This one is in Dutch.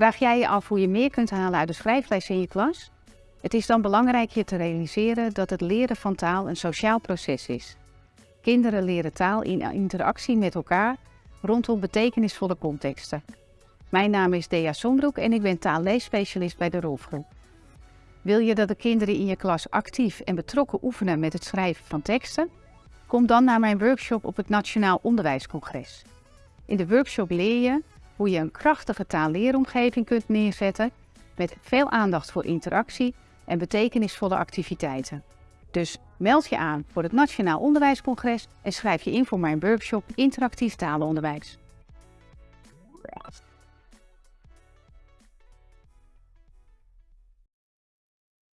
Vraag jij je af hoe je meer kunt halen uit de schrijfles in je klas? Het is dan belangrijk je te realiseren dat het leren van taal een sociaal proces is. Kinderen leren taal in interactie met elkaar rondom betekenisvolle contexten. Mijn naam is Dea Sombroek en ik ben taalleesspecialist bij de Rolfgroep. Wil je dat de kinderen in je klas actief en betrokken oefenen met het schrijven van teksten? Kom dan naar mijn workshop op het Nationaal Onderwijscongres. In de workshop leer je hoe je een krachtige taalleeromgeving kunt neerzetten met veel aandacht voor interactie en betekenisvolle activiteiten. Dus meld je aan voor het Nationaal Onderwijscongres en schrijf je in voor mijn workshop Interactief Talenonderwijs.